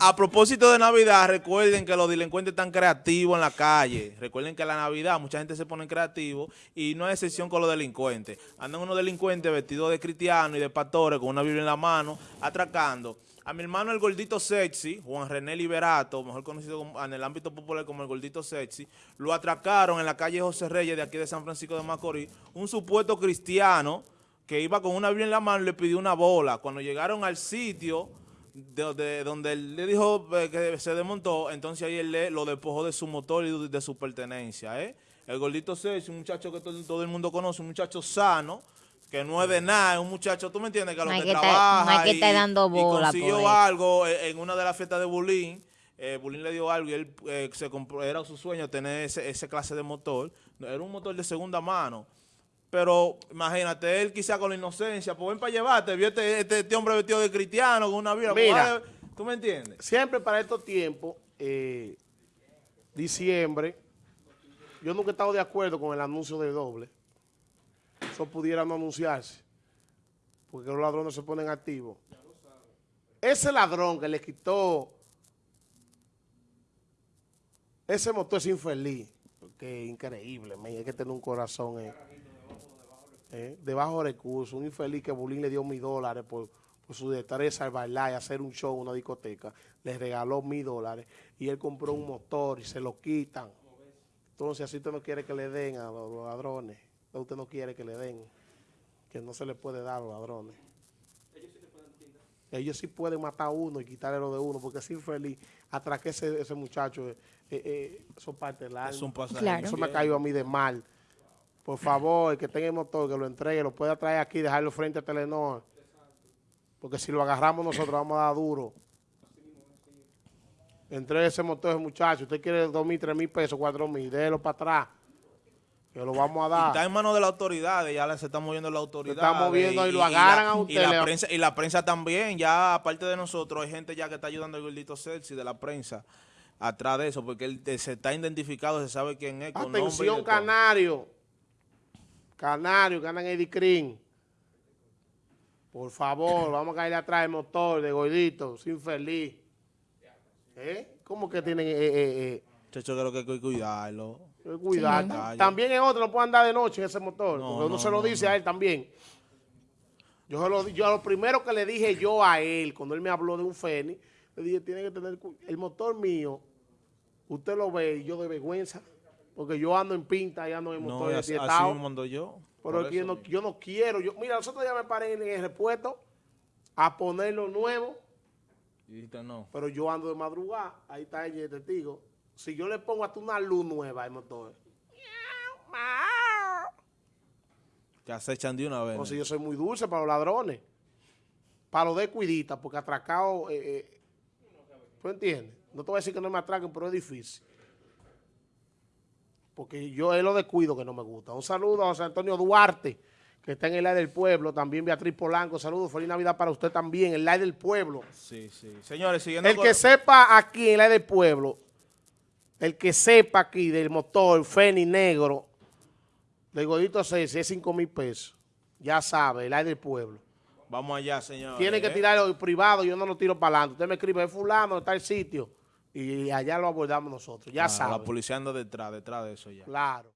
A propósito de Navidad, recuerden que los delincuentes están creativos en la calle. Recuerden que la Navidad mucha gente se pone creativo y no hay excepción con los delincuentes. Andan unos delincuentes vestidos de cristianos y de pastores con una Biblia en la mano, atracando. A mi hermano el gordito sexy, Juan René Liberato, mejor conocido en el ámbito popular como el gordito sexy, lo atracaron en la calle José Reyes de aquí de San Francisco de Macorís, un supuesto cristiano que iba con una Biblia en la mano y le pidió una bola. Cuando llegaron al sitio de, donde él le dijo eh, que se desmontó, entonces ahí él le, lo despojó de su motor y de, su pertenencia. ¿eh? El gordito es un muchacho que todo, el mundo conoce, un muchacho sano, que no es de nada, es un muchacho, tú me entiendes, que a lo que, trabaja y, dando bola, consiguió algo en una de las fiestas de Bulín, eh, Bulín le dio algo y él eh, se compró, era su sueño tener ese, ese clase de motor, era un motor de segunda mano, pero imagínate, él quizá con la inocencia, pues ven para llevarte, vio este, este, este, hombre vestido de cristiano con una vida. Mira, ¿tú me entiendes? Siempre para estos tiempos, eh, diciembre, yo nunca he estado de acuerdo con el anuncio de doble. Eso pudiera no anunciarse, porque los ladrones se ponen activos. Ese ladrón que le quitó ese motor es infeliz, porque es increíble, hay que tener un corazón. Eh eh, de bajo recurso, un infeliz que Bulín le dio mil dólares por, su destreza al bailar y hacer un show en una discoteca, le regaló mil dólares y él compró un motor y se lo quitan. Entonces, así usted no quiere que le den a los, ladrones, usted no quiere que le den, que no se le puede dar a los ladrones. Ellos sí pueden matar a uno y quitarle lo de uno, porque es infeliz. Atraque ese, ese muchacho, eh, eh, eso parte del alma. Eso me ha caído a mí de mal. Por favor, el que tenga el motor, que lo entregue, lo pueda traer aquí, dejarlo frente a Telenor. Porque si lo agarramos nosotros vamos a dar duro. Entregue ese motor muchacho. Usted quiere dos mil, tres mil pesos, cuatro mil, déjelo para atrás. Que lo vamos a dar. está en manos de las autoridades, ya se está moviendo la autoridad. Se está moviendo y, lo agarran a usted. Y la, prensa, y la prensa también, ya aparte de nosotros, hay gente ya que está ayudando al gordito Celsi de la prensa atrás de eso, porque él se está identificado, se sabe quién es. Atención, Canario. Canario, que andan en Eddie Green. Por favor, vamos a caer atrás el motor de Gordito, sin feliz. ¿Eh? ¿Cómo que tienen...? Eh, eh, eh? Chacho, creo que hay que cuidarlo. Cuidarlo. también en otro no puede andar de noche en ese motor, porque uno se lo dice a él también. Yo, lo, yo lo primero que le dije yo a él, cuando él me habló de un Fénix, le dije, tiene que tener... El motor mío, usted lo ve y yo de vergüenza porque yo ando en pinta y ando en motor no, así, así mando yo. Pero yo no, yo no, quiero. Yo, mira, nosotros ya me paré en el repuesto a ponerlo nuevo. Y no. Pero yo ando de madrugada. Ahí está el testigo. Si yo le pongo hasta una luz nueva al motor. Te acechan de una vez. O si yo soy muy dulce para los ladrones. Para los descuiditas, porque atracado... Eh, eh, ¿Tú entiendes? No te voy a decir que no me atraquen, pero es difícil porque yo es lo descuido que no me gusta. Un saludo a José Antonio Duarte, que está en el aire del pueblo, también Beatriz Polanco, saludos, feliz Navidad para usted también, el aire del pueblo. Sí, sí. Señores, siguiendo El que sepa aquí en el aire del pueblo, el que sepa aquí del motor Feni Negro, del Godito 6, es 5 mil pesos, ya sabe, el aire del pueblo. Vamos allá, señor. Tiene que ¿eh? tirarlo privado, yo no lo tiro para adelante. Usted me escribe, es fulano, está el sitio y allá lo abordamos nosotros, ya ah, La policía anda detrás, detrás de eso ya. Claro.